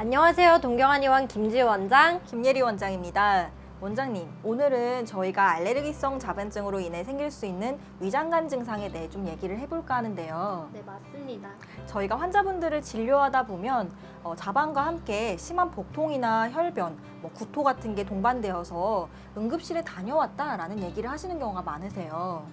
안녕하세요. 동경한 의원 김지우 원장. 김예리 원장입니다. 원장님, 오늘은 저희가 알레르기성 자반증으로 인해 생길 수 있는 위장관 증상에 대해 좀 얘기를 해볼까 하는데요. 네, 맞습니다. 저희가 환자분들을 진료하다 보면 어, 자반과 함께 심한 복통이나 혈변, 뭐 구토 같은 게 동반되어서 응급실에 다녀왔다라는 얘기를 하시는 경우가 많으세요.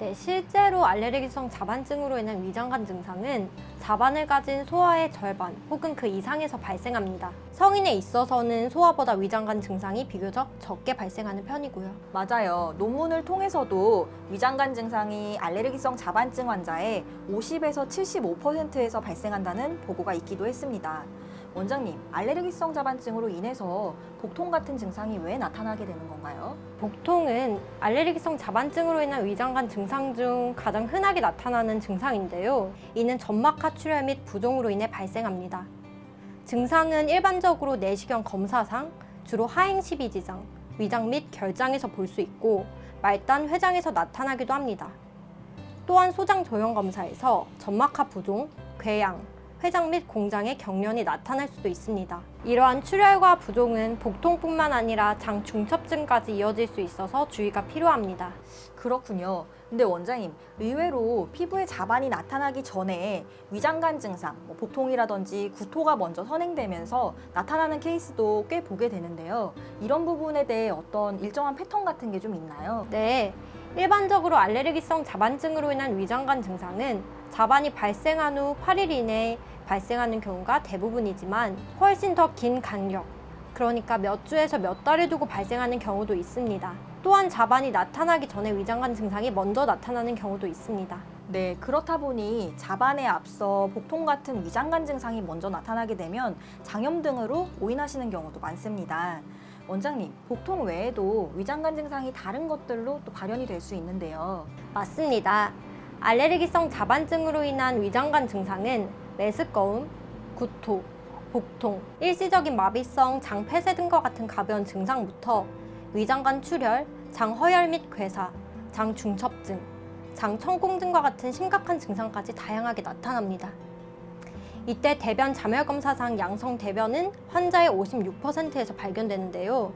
네, 실제로 알레르기성 자반증으로 인한 위장관 증상은 자반을 가진 소아의 절반 혹은 그 이상에서 발생합니다. 성인에 있어서는 소아보다 위장관 증상이 비교적 적게 발생하는 편이고요. 맞아요. 논문을 통해서도 위장관 증상이 알레르기성 자반증 환자의 50에서 75%에서 발생한다는 보고가 있기도 했습니다. 원장님, 알레르기성 자반증으로 인해서 복통 같은 증상이 왜 나타나게 되는 건가요? 복통은 알레르기성 자반증으로 인한 위장관 증상 중 가장 흔하게 나타나는 증상인데요. 이는 점막하 출혈 및 부종으로 인해 발생합니다. 증상은 일반적으로 내시경 검사상 주로 하행시비지장, 위장 및 결장에서 볼 수 있고 말단, 회장에서 나타나기도 합니다. 또한 소장 조형 검사에서 점막하 부종, 궤양, 회장 및 공장의 경련이 나타날 수도 있습니다. 이러한 출혈과 부종은 복통뿐만 아니라 장 중첩증까지 이어질 수 있어서 주의가 필요합니다. 그렇군요. 근데 원장님, 의외로 피부에 자반이 나타나기 전에 위장관 증상, 뭐 복통이라든지 구토가 먼저 선행되면서 나타나는 케이스도 꽤 보게 되는데요. 이런 부분에 대해 어떤 일정한 패턴 같은 게 좀 있나요? 네, 일반적으로 알레르기성 자반증으로 인한 위장관 증상은 자반이 발생한 후 8일 이내에 발생하는 경우가 대부분이지만 훨씬 더 긴 간격, 그러니까 몇 주에서 몇 달을 두고 발생하는 경우도 있습니다. 또한 자반이 나타나기 전에 위장관 증상이 먼저 나타나는 경우도 있습니다. 네, 그렇다 보니 자반에 앞서 복통 같은 위장관 증상이 먼저 나타나게 되면 장염 등으로 오인하시는 경우도 많습니다. 원장님, 복통 외에도 위장관 증상이 다른 것들로 또 발현이 될 수 있는데요. 맞습니다. 알레르기성 자반증으로 인한 위장관 증상은 메스꺼움, 구토, 복통, 일시적인 마비성 장폐쇄 등과 같은 가벼운 증상부터 위장관 출혈, 장 허열 및 괴사, 장 중첩증, 장 천공 등과 같은 심각한 증상까지 다양하게 나타납니다. 이때 대변 자멸 검사상 양성 대변은 환자의 56%에서 발견되는데요.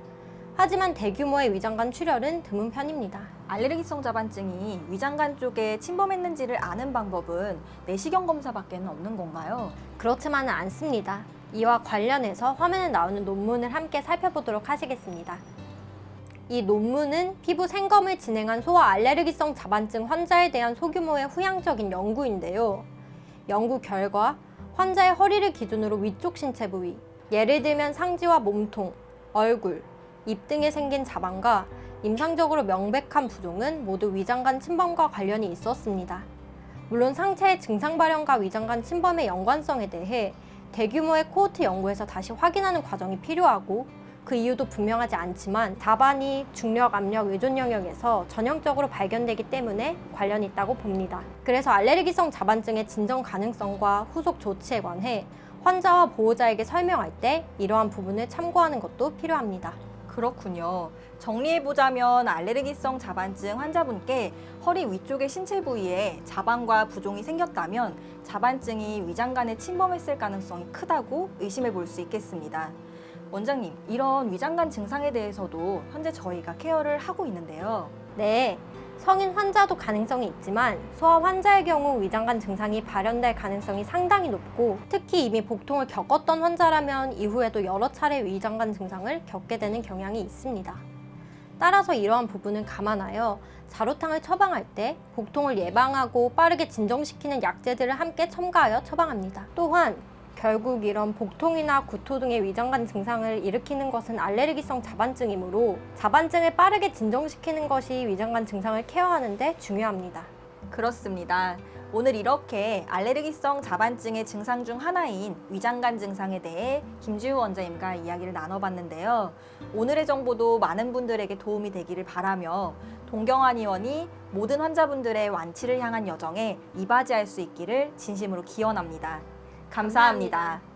하지만 대규모의 위장관 출혈은 드문 편입니다. 알레르기성 자반증이 위장관 쪽에 침범했는지를 아는 방법은 내시경 검사밖에는 없는 건가요? 그렇지만은 않습니다. 이와 관련해서 화면에 나오는 논문을 함께 살펴보도록 하시겠습니다. 이 논문은 피부 생검을 진행한 소아 알레르기성 자반증 환자에 대한 소규모의 후향적인 연구인데요. 연구 결과 환자의 허리를 기준으로 위쪽 신체 부위, 예를 들면 상지와 몸통, 얼굴, 입 등에 생긴 자반과 임상적으로 명백한 부종은 모두 위장관 침범과 관련이 있었습니다. 물론 상체의 증상 발현과 위장관 침범의 연관성에 대해 대규모의 코호트 연구에서 다시 확인하는 과정이 필요하고 그 이유도 분명하지 않지만 자반이 중력, 압력, 의존 영역에서 전형적으로 발견되기 때문에 관련이 있다고 봅니다. 그래서 알레르기성 자반증의 진정 가능성과 후속 조치에 관해 환자와 보호자에게 설명할 때 이러한 부분을 참고하는 것도 필요합니다. 그렇군요. 정리해보자면 알레르기성 자반증 환자분께 허리 위쪽의 신체 부위에 자반과 부종이 생겼다면 자반증이 위장관에 침범했을 가능성이 크다고 의심해 볼 수 있겠습니다. 원장님, 이런 위장관 증상에 대해서도 현재 저희가 케어를 하고 있는데요. 네, 성인 환자도 가능성이 있지만 소아 환자의 경우 위장관 증상이 발현될 가능성이 상당히 높고 특히 이미 복통을 겪었던 환자라면 이후에도 여러 차례 위장관 증상을 겪게 되는 경향이 있습니다. 따라서 이러한 부분은 감안하여 자로탕을 처방할 때 복통을 예방하고 빠르게 진정시키는 약제들을 함께 첨가하여 처방합니다. 또한 결국 이런 복통이나 구토 등의 위장관 증상을 일으키는 것은 알레르기성 자반증이므로 자반증을 빠르게 진정시키는 것이 위장관 증상을 케어하는 데 중요합니다. 그렇습니다. 오늘 이렇게 알레르기성 자반증의 증상 중 하나인 위장관 증상에 대해 김지우 원장님과 이야기를 나눠봤는데요. 오늘의 정보도 많은 분들에게 도움이 되기를 바라며 동경환 의원이 모든 환자분들의 완치를 향한 여정에 이바지할 수 있기를 진심으로 기원합니다 감사합니다.